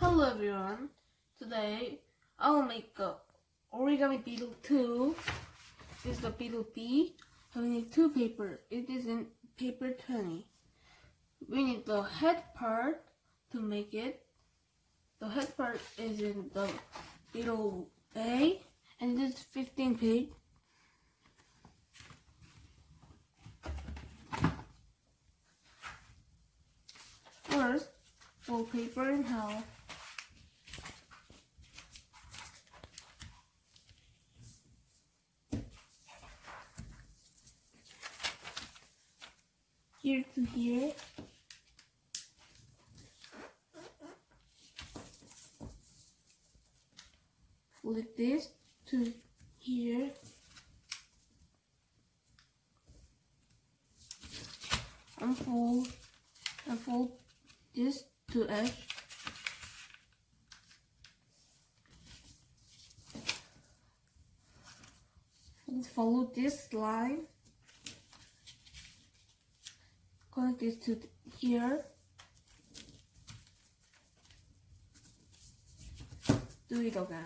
Hello everyone. Today I'll make a origami beetle 2. This is the beetle B. We need two paper. It is in paper 20. We need the head part to make it. The head part is in the beetle A and it is 15 page. First, fold paper in half. Here. Flip this to here. Unfold and fold this to edge. Follow this line. Connect this to here. Do it again.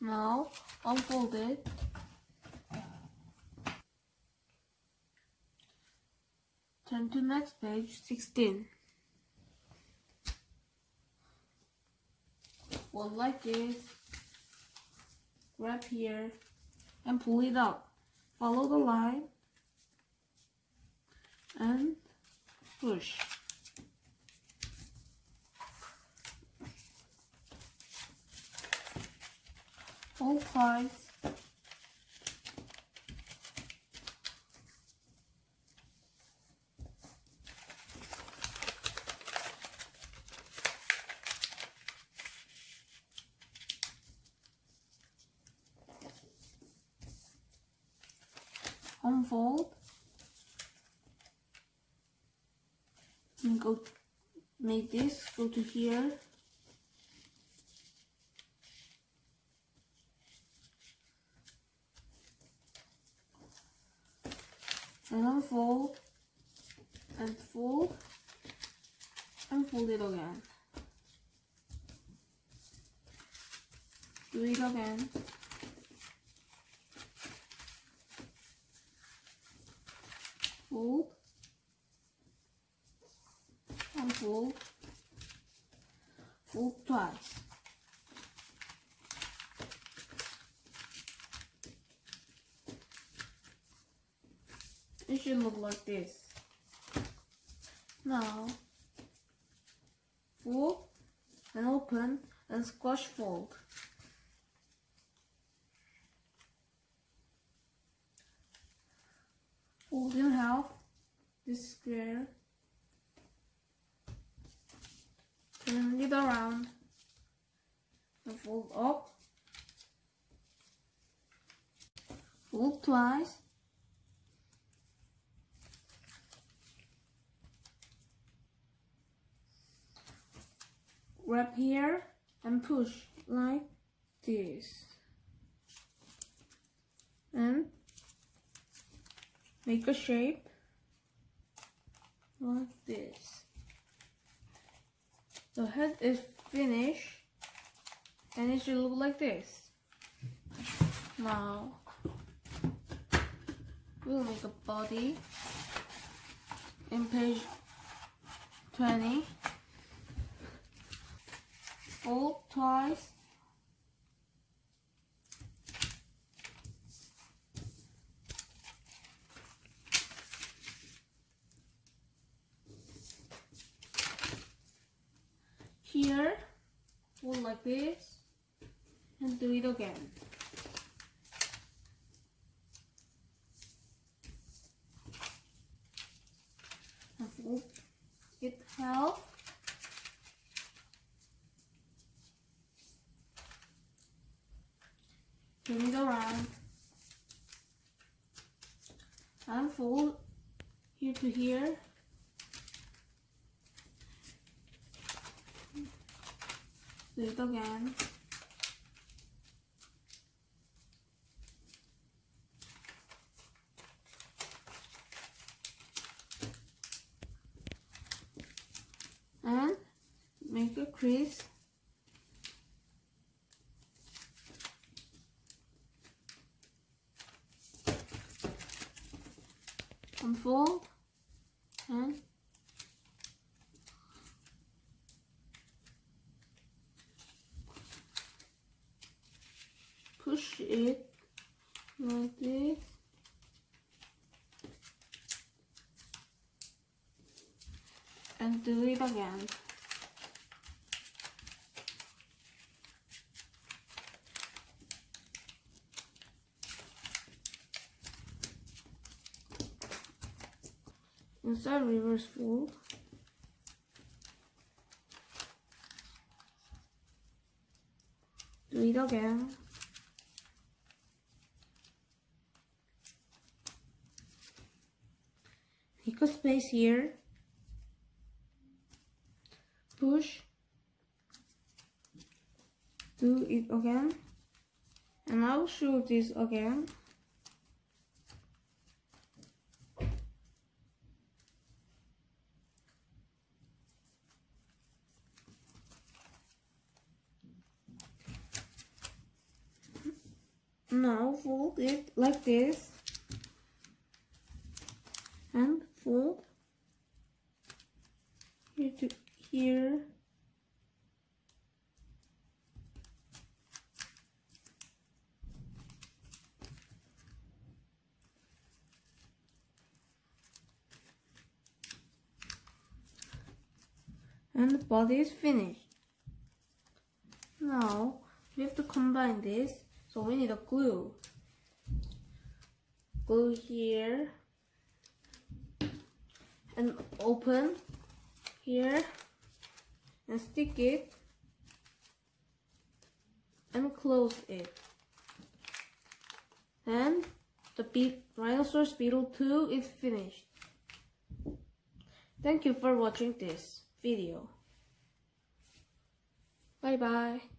Now unfold it. Turn to next page 16. Well, like this. Grab here and pull it out. Follow the line and push. Hold twice. Unfold and go make this go to here. And unfold and fold and fold it again. Do it again fold, unfold, fold twice. It should look like this. Now, fold and open and squash fold. Fold in half this square turn it around. And fold up. Fold twice. Wrap here and push like this. And make a shape like this. The head is finished and it should look like this. Now we'll make a body in page 20. Fold twice here fold this and do it again and fold it helps. turn it around and fold here to here loop again. And make a crease unfold and push it like this and do it again. Inside reverse fold. Do it again. A space here. Push. Do it again. And I'll show this again. Now fold it like this fold here to here. And the body is finished. Now we have to combine this. So we need a glue. Glue here and open here and stick it and close it. And the Be Rhinoceros Beetle 2 is finished. Thank you for watching this video. Bye bye.